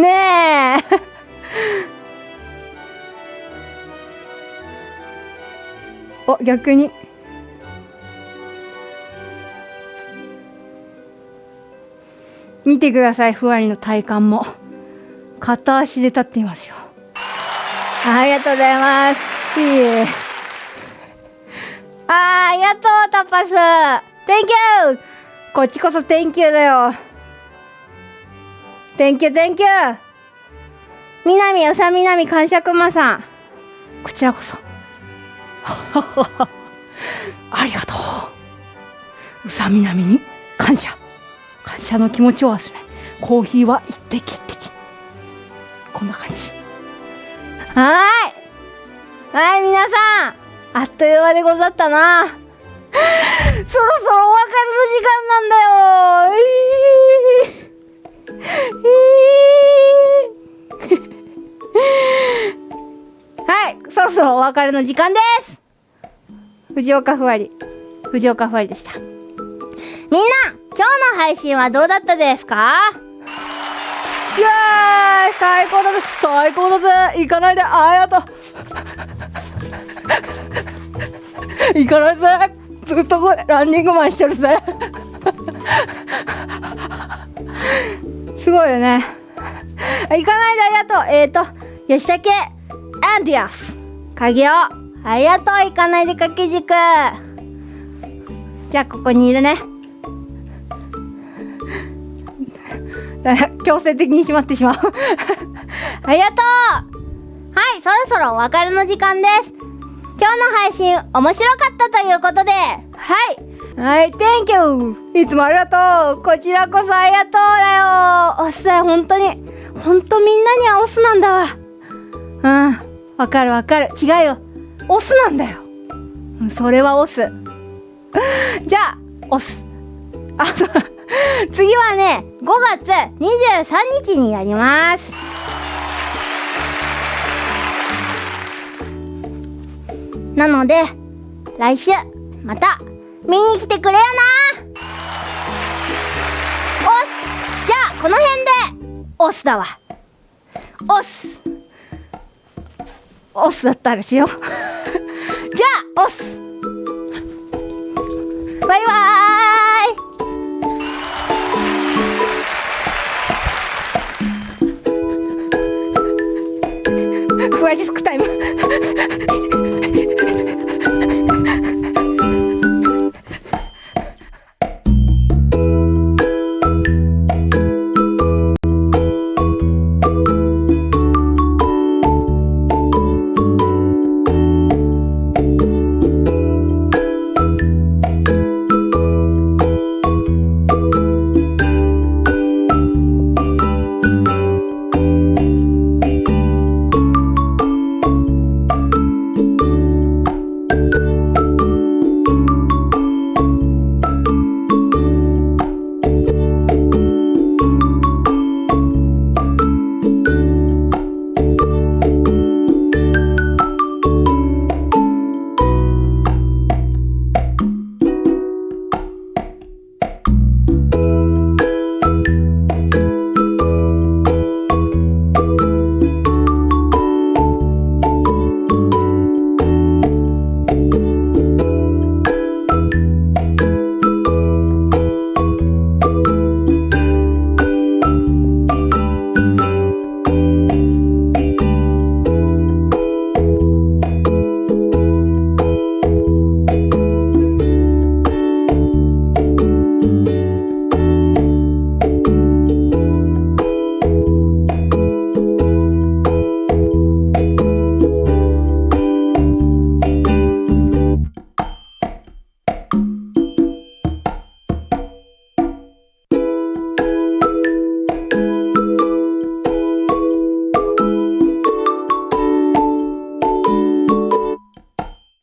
ねえ。お逆に。見てくださいふわりの体幹も。片足で立っていますよ。ありがとうございます。いいえ。あーありがとうタパス。Thank you こっちこそ Thank you だよ。Thank you Thank you 南うさみなみ感謝まさん。こちらこそ。<laughs> ありがとう。うさみなみに感謝。感謝の気持ちを忘れコーヒーは一滴一滴。こんな感じ。はーい。はい皆さん。あっという間でござったな。<laughs> そろそろお別れの時間なんだよ。はいそろそろお別れの時間です。藤岡ふわり。藤岡ふわりでした。みんな今日の配信はどうだったですか？イエーイ！最高だぜ。最高だぜ。行かないで。ありがとう。行かないぜ。ずっとこれランニングマンしてるぜ。すごいよね。行かないで。ありがとう。えーと吉武アンディアス。鍵をありがとう行かないで掛け軸じゃあここにいるね。<laughs> 強制的にしまってしまう。<laughs> ありがとう。はいそろそろお別れの時間です。今日の配信面白かったということで。はい。はい Thank you いつもありがとう。こちらこそありがとうだよ。オスだよ本当に本当みんなにはオスなんだわ。うん。わかるわかる。違うよ。オスなんだよ。それはオス。<laughs> じゃあオス。あそう。<laughs> 次はね5月23日にやります。なので来週また見に来てくれよな。おすじゃあこの辺でオスだわ。オス。オスだったらしよう。<laughs> じゃあオスバイバーイ。ふわりスク